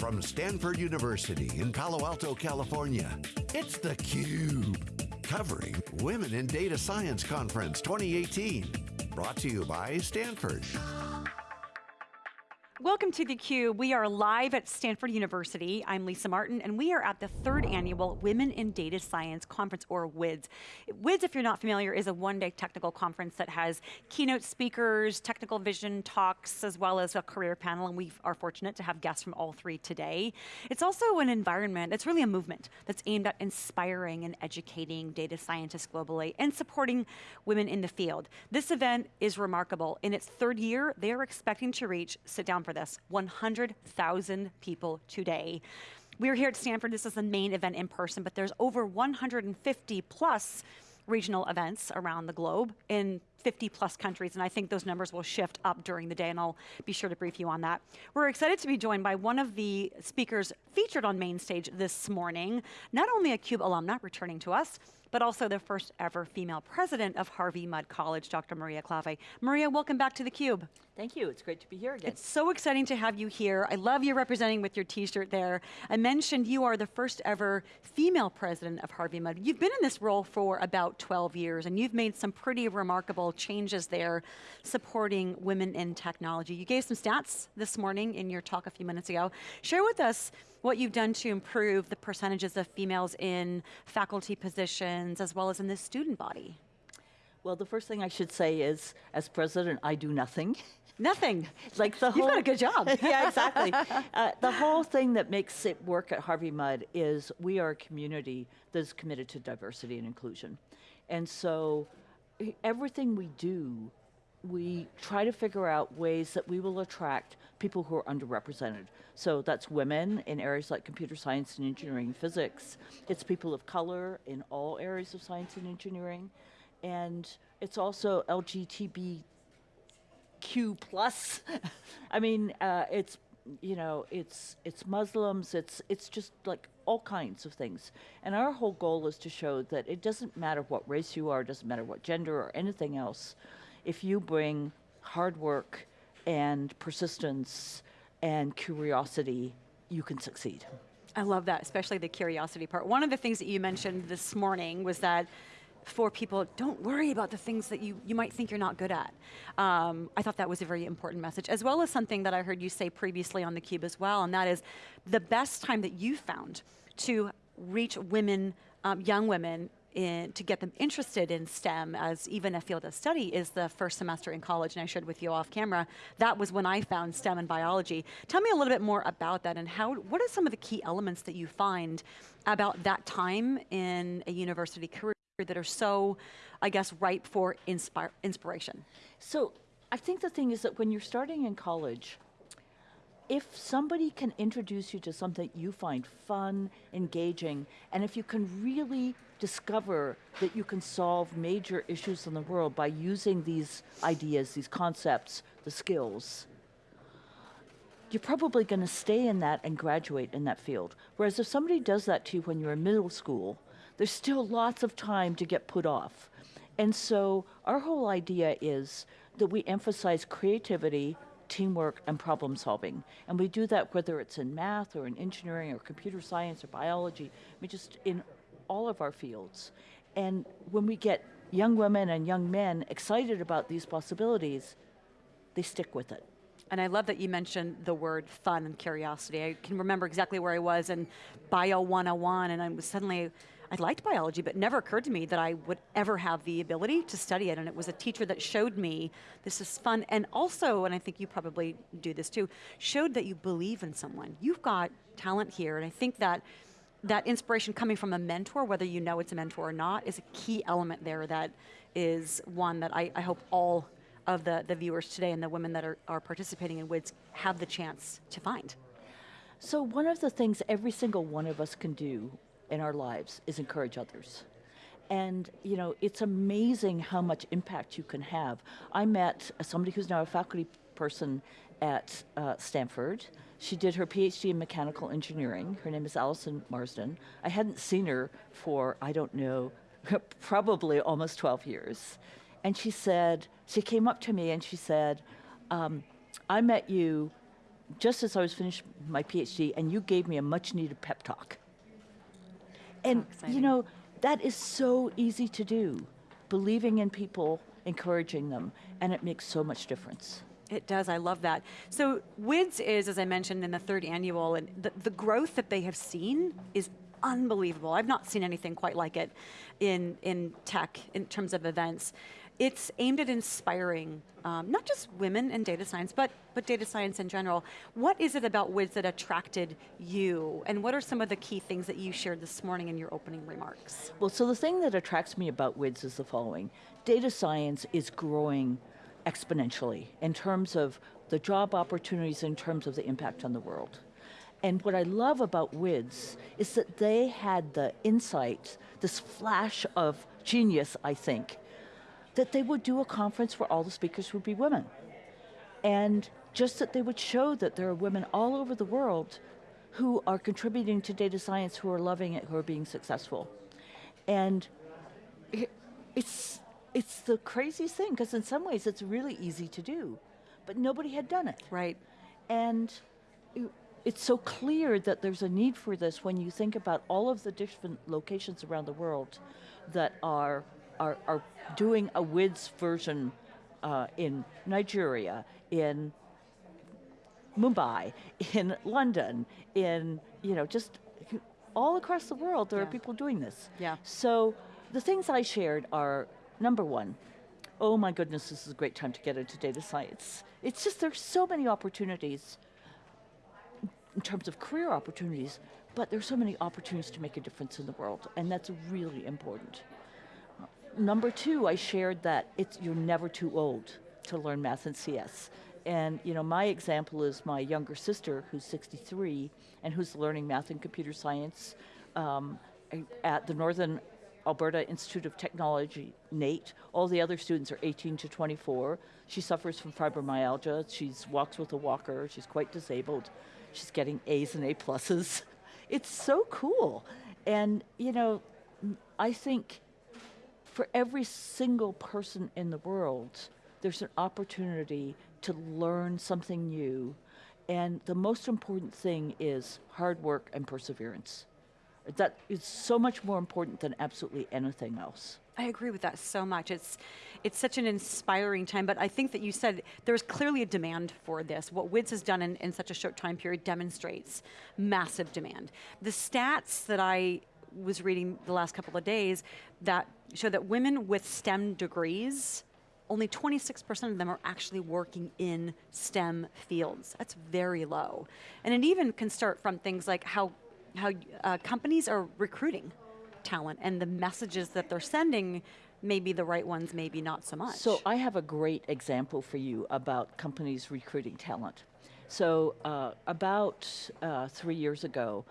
From Stanford University in Palo Alto, California, it's theCUBE. Covering Women in Data Science Conference 2018. Brought to you by Stanford. Welcome to theCUBE. We are live at Stanford University. I'm Lisa Martin, and we are at the third annual Women in Data Science Conference, or WIDS. WIDS, if you're not familiar, is a one-day technical conference that has keynote speakers, technical vision talks, as well as a career panel, and we are fortunate to have guests from all three today. It's also an environment, it's really a movement that's aimed at inspiring and educating data scientists globally and supporting women in the field. This event is remarkable. In its third year, they are expecting to reach, sit down this, 100,000 people today. We're here at Stanford, this is the main event in person, but there's over 150 plus regional events around the globe in 50 plus countries, and I think those numbers will shift up during the day, and I'll be sure to brief you on that. We're excited to be joined by one of the speakers featured on main stage this morning, not only a CUBE alumna returning to us, but also the first ever female president of Harvey Mudd College, Dr. Maria Klawe. Maria, welcome back to theCUBE. Thank you, it's great to be here again. It's so exciting to have you here. I love you representing with your t-shirt there. I mentioned you are the first ever female president of Harvey Mudd. You've been in this role for about 12 years and you've made some pretty remarkable changes there supporting women in technology. You gave some stats this morning in your talk a few minutes ago. Share with us what you've done to improve the percentages of females in faculty positions as well as in the student body. Well, the first thing I should say is, as president, I do nothing. Nothing. like the whole, You've got a good job. yeah, exactly. Uh, the whole thing that makes it work at Harvey Mudd is we are a community that is committed to diversity and inclusion. And so everything we do, we try to figure out ways that we will attract people who are underrepresented. So that's women in areas like computer science and engineering and physics. It's people of color in all areas of science and engineering. And it's also LGBTQ plus. I mean, uh, it's you know, it's it's Muslims, it's it's just like all kinds of things. And our whole goal is to show that it doesn't matter what race you are, it doesn't matter what gender or anything else. If you bring hard work and persistence and curiosity, you can succeed. I love that, especially the curiosity part. One of the things that you mentioned this morning was that for people, don't worry about the things that you, you might think you're not good at. Um, I thought that was a very important message, as well as something that I heard you say previously on theCUBE as well, and that is the best time that you found to reach women, um, young women, in, to get them interested in STEM as even a field of study is the first semester in college, and I shared with you off camera, that was when I found STEM and biology. Tell me a little bit more about that and how, what are some of the key elements that you find about that time in a university career that are so, I guess, ripe for inspiration? So I think the thing is that when you're starting in college, if somebody can introduce you to something you find fun, engaging, and if you can really discover that you can solve major issues in the world by using these ideas, these concepts, the skills, you're probably going to stay in that and graduate in that field. Whereas if somebody does that to you when you're in middle school, there's still lots of time to get put off. And so our whole idea is that we emphasize creativity, teamwork, and problem solving. And we do that whether it's in math or in engineering or computer science or biology, I mean just in all of our fields. And when we get young women and young men excited about these possibilities, they stick with it. And I love that you mentioned the word fun and curiosity. I can remember exactly where I was in Bio 101 and I was suddenly, I liked biology, but never occurred to me that I would ever have the ability to study it. And it was a teacher that showed me this is fun. And also, and I think you probably do this too, showed that you believe in someone. You've got talent here. And I think that that inspiration coming from a mentor, whether you know it's a mentor or not, is a key element there that is one that I, I hope all of the, the viewers today and the women that are, are participating in WIDS have the chance to find. So one of the things every single one of us can do in our lives is encourage others. And you know, it's amazing how much impact you can have. I met somebody who's now a faculty person at uh, Stanford. She did her PhD in mechanical engineering. Her name is Alison Marsden. I hadn't seen her for, I don't know, probably almost 12 years. And she said, she came up to me and she said, um, I met you just as I was finishing my PhD, and you gave me a much needed pep talk. And, you know, that is so easy to do. Believing in people, encouraging them, and it makes so much difference. It does. I love that. So WIDS is, as I mentioned, in the third annual, and the, the growth that they have seen is unbelievable. I've not seen anything quite like it in in tech in terms of events. It's aimed at inspiring um, not just women in data science, but but data science in general. What is it about WIDS that attracted you, and what are some of the key things that you shared this morning in your opening remarks? Well, so the thing that attracts me about WIDS is the following data science is growing exponentially in terms of the job opportunities, in terms of the impact on the world. And what I love about WIDS is that they had the insight, this flash of genius, I think, that they would do a conference where all the speakers would be women. And just that they would show that there are women all over the world who are contributing to data science, who are loving it, who are being successful. And it, it's, it's the craziest thing, because in some ways it's really easy to do, but nobody had done it. Right. And it- it's so clear that there's a need for this when you think about all of the different locations around the world that are, are, are doing a WIDS version uh, in Nigeria, in Mumbai, in London, in, you know, just all across the world, there are people doing this. Yeah. So the things I shared are number one, oh my goodness, this is a great time to get into data science. It's just there's so many opportunities in terms of career opportunities, but there's so many opportunities to make a difference in the world, and that's really important. Number two, I shared that it's you're never too old to learn math and CS. And you know, my example is my younger sister, who's 63, and who's learning math and computer science um, at the Northern Alberta Institute of Technology, NAIT. All the other students are 18 to 24. She suffers from fibromyalgia. She walks with a walker. She's quite disabled. She's getting A's and A pluses. It's so cool. And, you know, I think for every single person in the world, there's an opportunity to learn something new. And the most important thing is hard work and perseverance. That is so much more important than absolutely anything else. I agree with that so much. It's it's such an inspiring time, but I think that you said there's clearly a demand for this. What WIDS has done in, in such a short time period demonstrates massive demand. The stats that I was reading the last couple of days that show that women with STEM degrees, only 26% of them are actually working in STEM fields. That's very low. And it even can start from things like how, how uh, companies are recruiting talent and the messages that they're sending may be the right ones, maybe not so much. So I have a great example for you about companies recruiting talent. So uh, about uh, three years ago,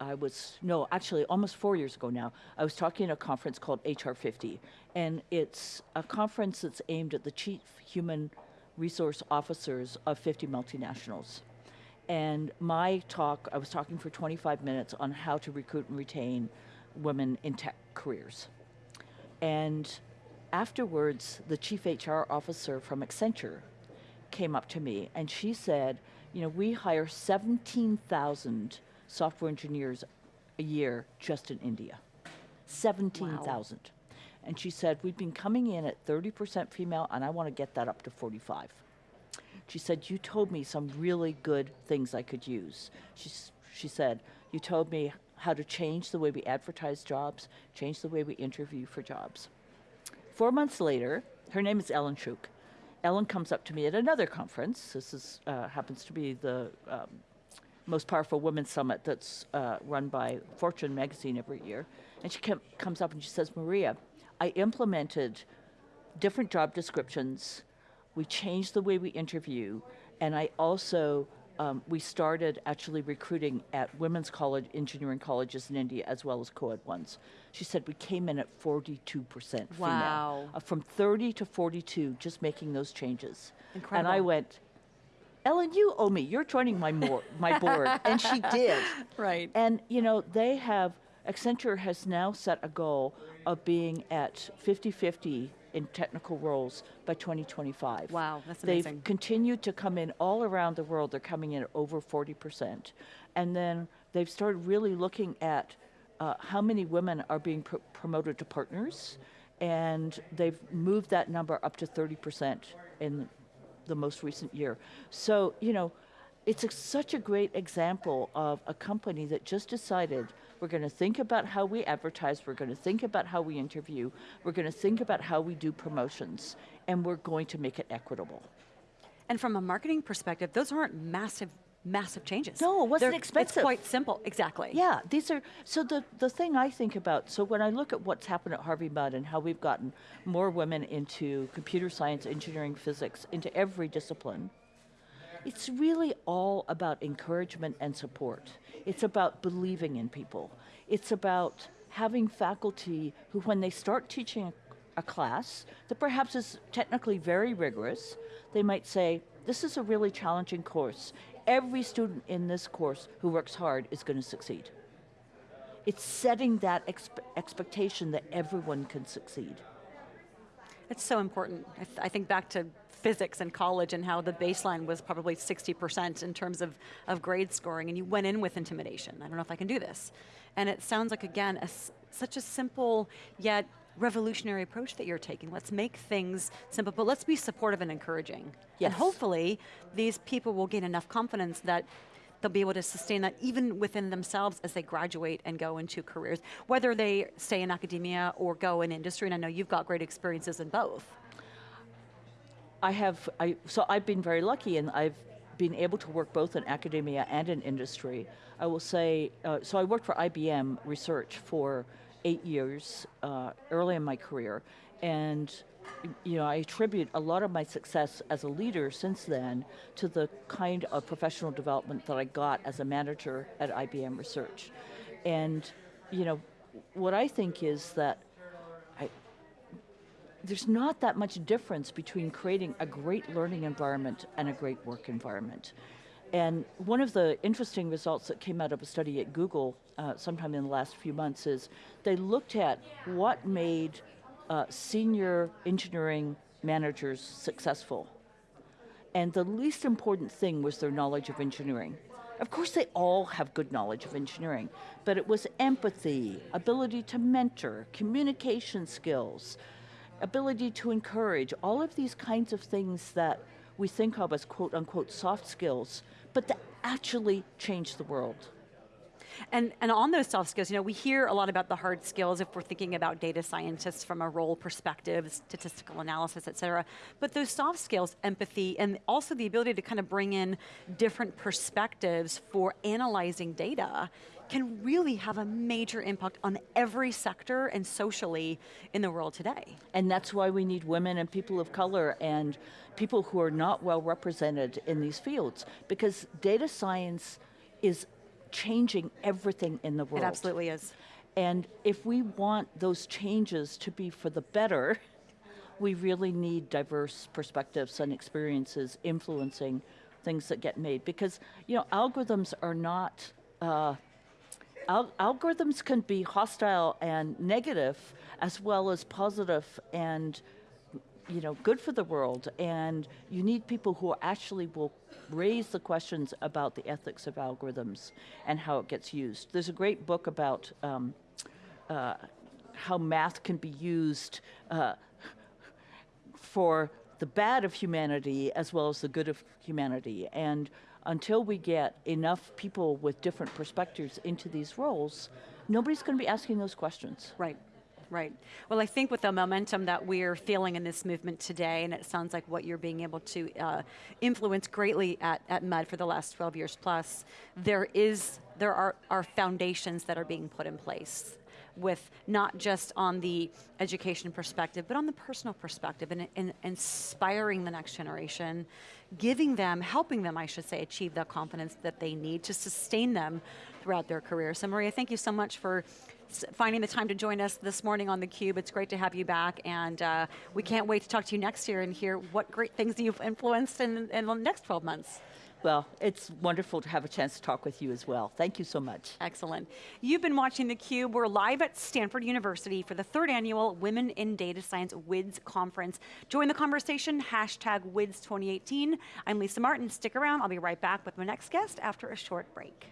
I was no, actually almost four years ago now. I was talking at a conference called HR 50, and it's a conference that's aimed at the chief human resource officers of 50 multinationals. And my talk, I was talking for 25 minutes on how to recruit and retain women in tech careers. And afterwards, the chief HR officer from Accenture came up to me and she said, You know, we hire 17,000 software engineers a year just in India. 17,000. And she said, We've been coming in at 30% female and I want to get that up to 45. She said, You told me some really good things I could use. She, she said, You told me how to change the way we advertise jobs, change the way we interview for jobs. Four months later, her name is Ellyn Shook. Ellen comes up to me at another conference. This is, uh, happens to be the um, most powerful women's summit that's uh, run by Fortune magazine every year. And she com- comes up and she says, Maria, I implemented different job descriptions. We changed the way we interview, and I also um, we started actually recruiting at women's college, engineering colleges in India, as well as co-ed ones. She said we came in at 42 percent female, uh, from 30 to 42, just making those changes. Incredible. And I went, Ellyn, you owe me. You're joining my mor- my board, and she did. Right. And you know, they have Accenture has now set a goal of being at 50-50 in technical roles by 2025. Wow, that's amazing. They've continued to come in all around the world. They're coming in at over 40%. And then they've started really looking at uh, how many women are being pr- promoted to partners. And they've moved that number up to 30% in the most recent year. So, you know, it's a, such a great example of a company that just decided we're going to think about how we advertise, we're going to think about how we interview, we're going to think about how we do promotions, and we're going to make it equitable. And from a marketing perspective, those aren't massive, massive changes. No, it wasn't They're- expensive. It's quite simple, exactly. Yeah, these are so the the thing I think about. So when I look at what's happened at Harvey Mudd and how we've gotten more women into computer science, engineering, physics, into every discipline, it's really all about encouragement and support. It's about believing in people. It's about having faculty who, when they start teaching a class that perhaps is technically very rigorous, they might say, This is a really challenging course. Every student in this course who works hard is going to succeed. It's setting that expe- expectation that everyone can succeed. It's so important. I, th- I think back to physics in college and how the baseline was probably 60% in terms of, of grade scoring, and you went in with intimidation. I don't know if I can do this. And it sounds like, again, such a simple yet revolutionary approach that you're taking. Let's make things simple, but let's be supportive and encouraging. And hopefully, these people will gain enough confidence that they'll be able to sustain that even within themselves as they graduate and go into careers, whether they stay in academia or go in industry. And I know you've got great experiences in both. I have, I, so I've been very lucky and I've been able to work both in academia and in industry. I will say, uh, so I worked for IBM Research for eight years uh, early in my career. And, you know, I attribute a lot of my success as a leader since then to the kind of professional development that I got as a manager at IBM Research. And, you know, what I think is that I, there's not that much difference between creating a great learning environment and a great work environment. And one of the interesting results that came out of a study at Google uh, sometime in the last few months is they looked at what made uh, senior engineering managers successful. And the least important thing was their knowledge of engineering. Of course, they all have good knowledge of engineering, but it was empathy, ability to mentor, communication skills, ability to encourage, all of these kinds of things that we think of as quote unquote soft skills, but that actually change the world. And, and on those soft skills, you know, we hear a lot about the hard skills if we're thinking about data scientists from a role perspective, statistical analysis, et cetera. But those soft skills, empathy, and also the ability to kind of bring in different perspectives for analyzing data can really have a major impact on every sector and socially in the world today. And that's why we need women and people of color and people who are not well represented in these fields because data science is changing everything in the world. It absolutely is. And if we want those changes to be for the better, we really need diverse perspectives and experiences influencing things that get made. Because, you know, algorithms are not. Uh, Al- algorithms can be hostile and negative as well as positive and you know good for the world and you need people who actually will raise the questions about the ethics of algorithms and how it gets used there's a great book about um, uh, how math can be used uh, for the bad of humanity as well as the good of humanity. And until we get enough people with different perspectives into these roles, nobody's going to be asking those questions. Right. Right. Well, I think with the momentum that we're feeling in this movement today, and it sounds like what you're being able to uh, influence greatly at, at Mudd for the last 12 years plus, there is there are, are foundations that are being put in place with not just on the education perspective, but on the personal perspective and, and inspiring the next generation, giving them, helping them, I should say, achieve the confidence that they need to sustain them throughout their career. So Maria, thank you so much for finding the time to join us this morning on theCUBE. It's great to have you back and uh, we can't wait to talk to you next year and hear what great things you've influenced in, in the next 12 months. Well, it's wonderful to have a chance to talk with you as well. Thank you so much. Excellent. You've been watching theCUBE. We're live at Stanford University for the third annual Women in Data Science WIDS conference. Join the conversation, hashtag WIDS 2018. I'm Lisa Martin, stick around. I'll be right back with my next guest after a short break.